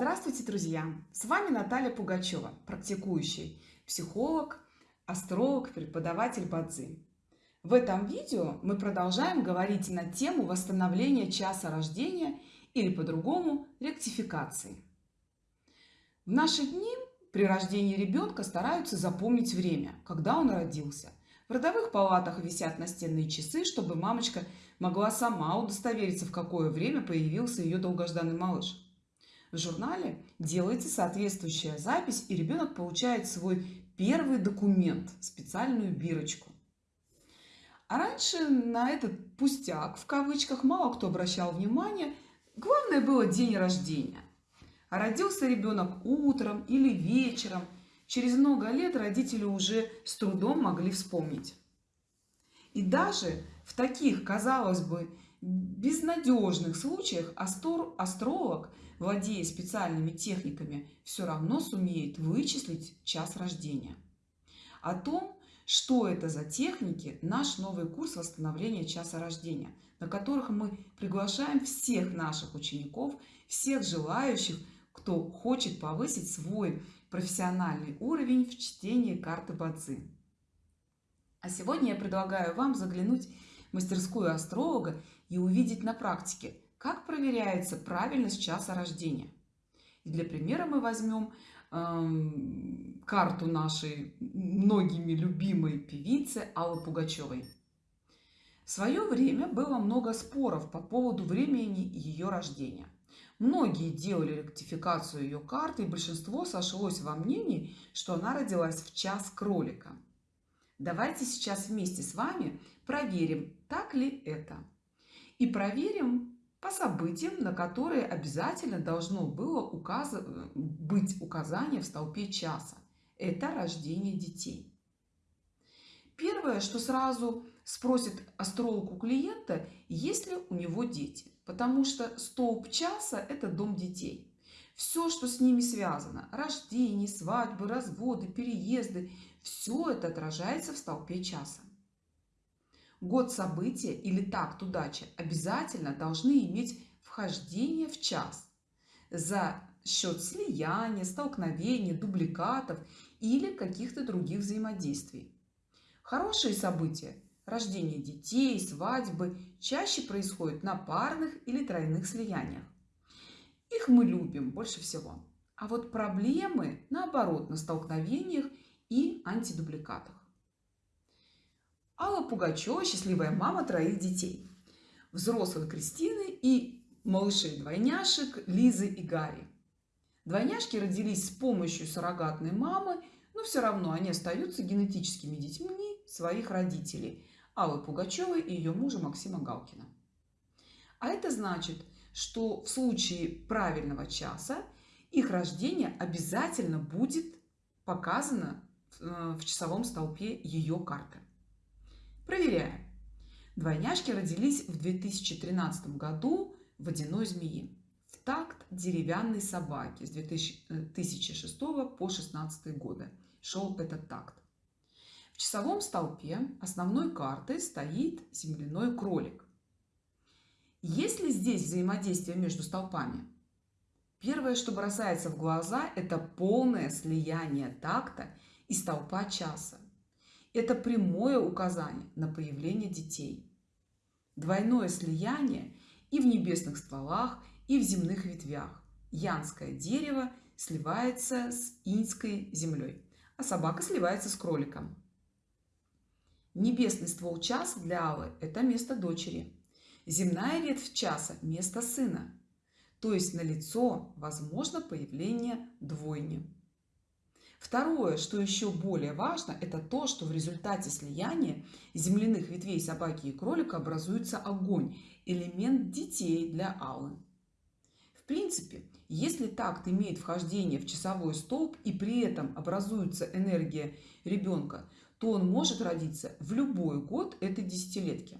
Здравствуйте, друзья! С вами Наталья Пугачева, практикующий психолог, астролог, преподаватель Бадзи. В этом видео мы продолжаем говорить на тему восстановления часа рождения или по-другому ректификации. В наши дни при рождении ребенка стараются запомнить время, когда он родился. В родовых палатах висят настенные часы, чтобы мамочка могла сама удостовериться, в какое время появился ее долгожданный малыш. В журнале делается соответствующая запись, и ребенок получает свой первый документ, специальную бирочку. А раньше на этот пустяк, в кавычках, мало кто обращал внимание. Главное было день рождения. А родился ребенок утром или вечером. Через много лет родители уже с трудом могли вспомнить. И даже в таких, казалось бы, безнадежных случаях астролог, владея специальными техниками, все равно сумеет вычислить час рождения. О том, что это за техники, наш новый курс восстановления часа рождения, на которых мы приглашаем всех наших учеников, всех желающих, кто хочет повысить свой профессиональный уровень в чтении карты Бадзи. А сегодня я предлагаю вам заглянуть в мастерскую астролога и увидеть на практике, как проверяется правильность часа рождения. И для примера мы возьмем э, карту нашей многими любимой певицы Аллы Пугачевой. В свое время было много споров по поводу времени ее рождения. Многие делали ректификацию ее карты, и большинство сошлось во мнении, что она родилась в час кролика. Давайте сейчас вместе с вами проверим, так ли это и проверим по событиям, на которые обязательно должно было указ... быть указание в столпе часа. Это рождение детей. Первое, что сразу спросит астролог у клиента, есть ли у него дети. Потому что столб часа – это дом детей. Все, что с ними связано – рождение, свадьбы, разводы, переезды – все это отражается в столпе часа. Год события или такт удачи обязательно должны иметь вхождение в час за счет слияния, столкновений, дубликатов или каких-то других взаимодействий. Хорошие события – рождение детей, свадьбы – чаще происходят на парных или тройных слияниях. Их мы любим больше всего. А вот проблемы, наоборот, на столкновениях и антидубликатах. Алла Пугачева – счастливая мама троих детей. Взрослой Кристины и малышей-двойняшек Лизы и Гарри. Двойняшки родились с помощью суррогатной мамы, но все равно они остаются генетическими детьми своих родителей – Аллы Пугачевой и ее мужа Максима Галкина. А это значит, что в случае правильного часа их рождение обязательно будет показано в э, часовом столпе ее карты. Проверяем. Двойняшки родились в 2013 году водяной змеи в такт деревянной собаки с 2006 э, по 2016 годы. Шел этот такт. В часовом столпе основной картой стоит земляной кролик. Есть ли здесь взаимодействие между столпами? Первое, что бросается в глаза, это полное слияние такта и столпа часа. Это прямое указание на появление детей. Двойное слияние и в небесных стволах, и в земных ветвях. Янское дерево сливается с иньской землей, а собака сливается с кроликом. Небесный ствол часа для Аллы – это место дочери. Земная ветвь часа – место сына. То есть на лицо возможно появление двойни. Второе, что еще более важно, это то, что в результате слияния земляных ветвей собаки и кролика образуется огонь, элемент детей для Аллы. В принципе, если такт имеет вхождение в часовой столб и при этом образуется энергия ребенка, то он может родиться в любой год этой десятилетки.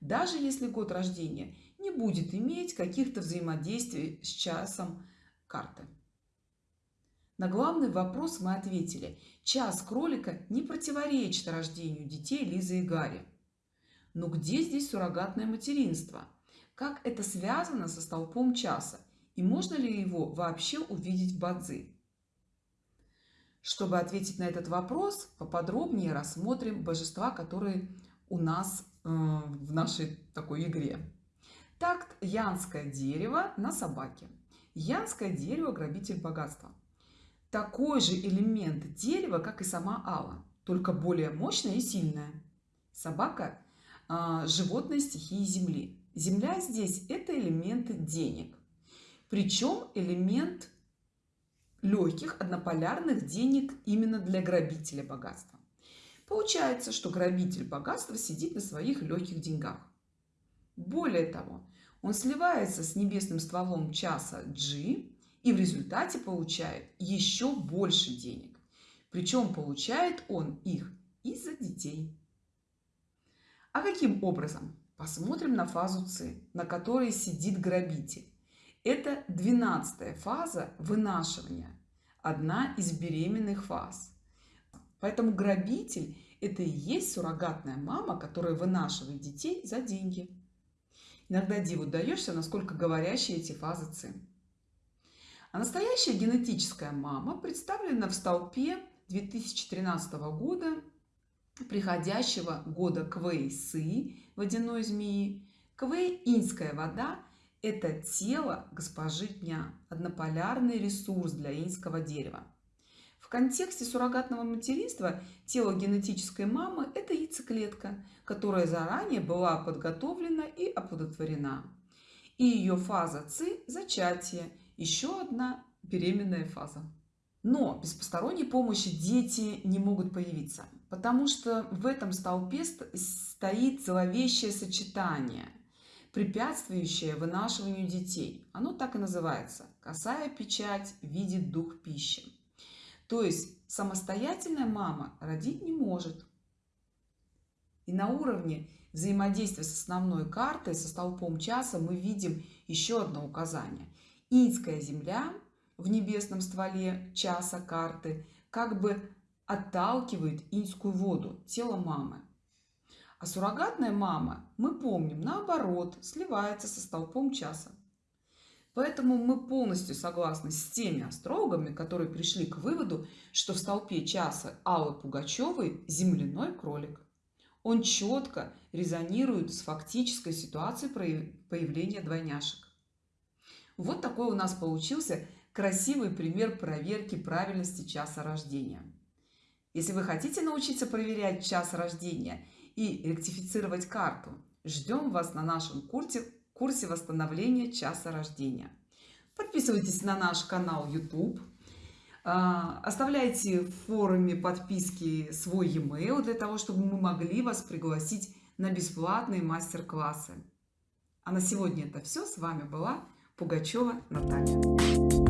Даже если год рождения не будет иметь каких-то взаимодействий с часом карты. На главный вопрос мы ответили. Час кролика не противоречит рождению детей Лизы и Гарри. Но где здесь суррогатное материнство? Как это связано со столпом часа? И можно ли его вообще увидеть в Бадзи? Чтобы ответить на этот вопрос, поподробнее рассмотрим божества, которые у нас э, в нашей такой игре. Такт янское дерево на собаке. Янское дерево – грабитель богатства. Такой же элемент дерева, как и сама Алла, только более мощная и сильная. Собака – животное стихии Земли. Земля здесь – это элемент денег. Причем элемент легких однополярных денег именно для грабителя богатства. Получается, что грабитель богатства сидит на своих легких деньгах. Более того, он сливается с небесным стволом часа G и в результате получает еще больше денег. Причем получает он их из-за детей. А каким образом? Посмотрим на фазу С, на которой сидит грабитель. Это двенадцатая фаза вынашивания, одна из беременных фаз. Поэтому грабитель – это и есть суррогатная мама, которая вынашивает детей за деньги. Иногда диву даешься, насколько говорящие эти фазы ЦИ. А настоящая генетическая мама представлена в столпе 2013 года, приходящего года Квей-Сы, водяной змеи. Квей – инская вода, это тело госпожи дня, однополярный ресурс для инского дерева. В контексте суррогатного материнства тело генетической мамы – это яйцеклетка, которая заранее была подготовлена и оплодотворена. И ее фаза ЦИ – зачатие, еще одна беременная фаза. Но без посторонней помощи дети не могут появиться, потому что в этом столпе стоит зловещее сочетание, препятствующее вынашиванию детей. Оно так и называется – косая печать видит дух пищи. То есть самостоятельная мама родить не может. И на уровне взаимодействия с основной картой, со столпом часа, мы видим еще одно указание. Инская земля в небесном стволе часа карты как бы отталкивает инскую воду, тело мамы. А суррогатная мама, мы помним, наоборот, сливается со столпом часа. Поэтому мы полностью согласны с теми астрологами, которые пришли к выводу, что в столпе часа Аллы Пугачевой земляной кролик. Он четко резонирует с фактической ситуацией появления двойняшек. Вот такой у нас получился красивый пример проверки правильности часа рождения. Если вы хотите научиться проверять час рождения и ректифицировать карту, ждем вас на нашем курсе курсе восстановления часа рождения. Подписывайтесь на наш канал YouTube. А, оставляйте в форуме подписки свой e-mail для того, чтобы мы могли вас пригласить на бесплатные мастер-классы. А на сегодня это все. С вами была Пугачева Наталья.